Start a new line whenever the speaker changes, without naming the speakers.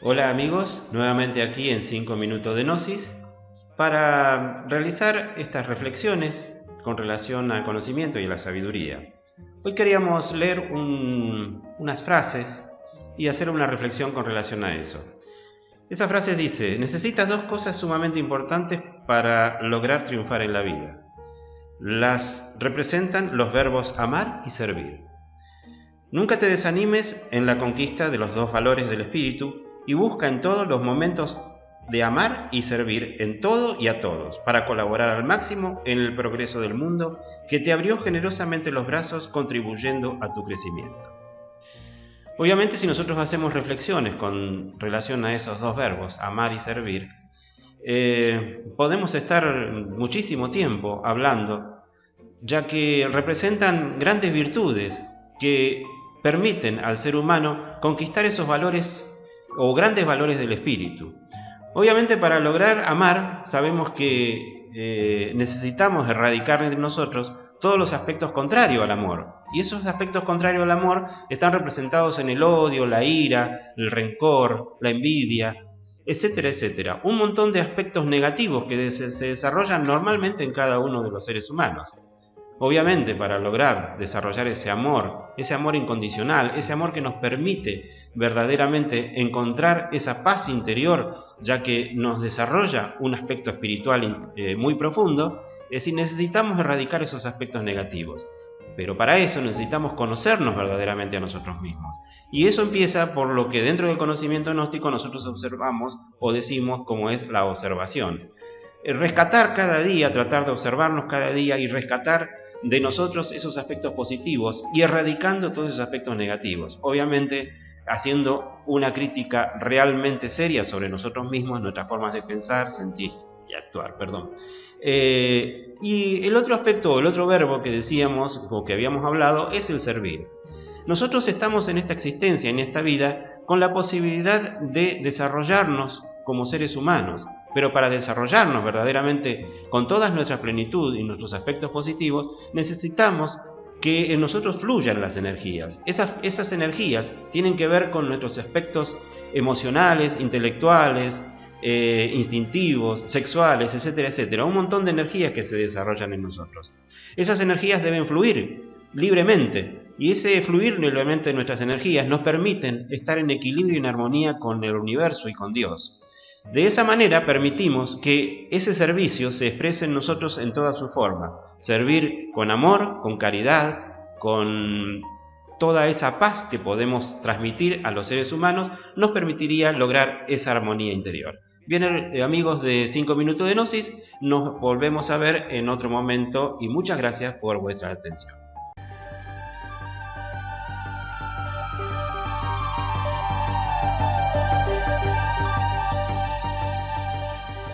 Hola amigos, nuevamente aquí en 5 minutos de Gnosis para realizar estas reflexiones con relación al conocimiento y a la sabiduría. Hoy queríamos leer unas frases y hacer una reflexión con relación a eso. Esa frase dice, necesitas dos cosas sumamente importantes para lograr triunfar en la vida. Las representan los verbos amar y servir. Nunca te desanimes en la conquista de los dos valores del espíritu y busca en todos los momentos de amar y servir en todo y a todos, para colaborar al máximo en el progreso del mundo que te abrió generosamente los brazos contribuyendo a tu crecimiento. Obviamente si nosotros hacemos reflexiones con relación a esos dos verbos, amar y servir, eh, podemos estar muchísimo tiempo hablando, ya que representan grandes virtudes que permiten al ser humano conquistar esos valores o grandes valores del espíritu. Obviamente para lograr amar sabemos que eh, necesitamos erradicar entre nosotros todos los aspectos contrarios al amor. Y esos aspectos contrarios al amor están representados en el odio, la ira, el rencor, la envidia, etcétera, etcétera. Un montón de aspectos negativos que se desarrollan normalmente en cada uno de los seres humanos. Obviamente, para lograr desarrollar ese amor, ese amor incondicional, ese amor que nos permite verdaderamente encontrar esa paz interior, ya que nos desarrolla un aspecto espiritual eh, muy profundo, es decir, necesitamos erradicar esos aspectos negativos. Pero para eso necesitamos conocernos verdaderamente a nosotros mismos. Y eso empieza por lo que dentro del conocimiento gnóstico nosotros observamos o decimos como es la observación. Rescatar cada día, tratar de observarnos cada día y rescatar de nosotros esos aspectos positivos y erradicando todos esos aspectos negativos. Obviamente haciendo una crítica realmente seria sobre nosotros mismos, nuestras formas de pensar, sentir y actuar. Perdón. Eh, y el otro aspecto, el otro verbo que decíamos o que habíamos hablado es el servir. Nosotros estamos en esta existencia, en esta vida, con la posibilidad de desarrollarnos como seres humanos, pero para desarrollarnos verdaderamente con toda nuestra plenitud y nuestros aspectos positivos, necesitamos que en nosotros fluyan las energías. Esas, energías tienen que ver con nuestros aspectos emocionales, intelectuales, eh, instintivos, sexuales, etcétera, etcétera. Un montón de energías que se desarrollan en nosotros. Esas energías deben fluir libremente. Y ese fluir libremente de nuestras energías nos permiten estar en equilibrio y en armonía con el universo y con Dios. De esa manera permitimos que ese servicio se exprese en nosotros en todas sus formas. Servir con amor, con caridad, con toda esa paz que podemos transmitir a los seres humanos, nos permitiría lograr esa armonía interior. Bien, eh, amigos de 5 Minutos de Gnosis, nos volvemos a ver en otro momento y muchas gracias por vuestra atención.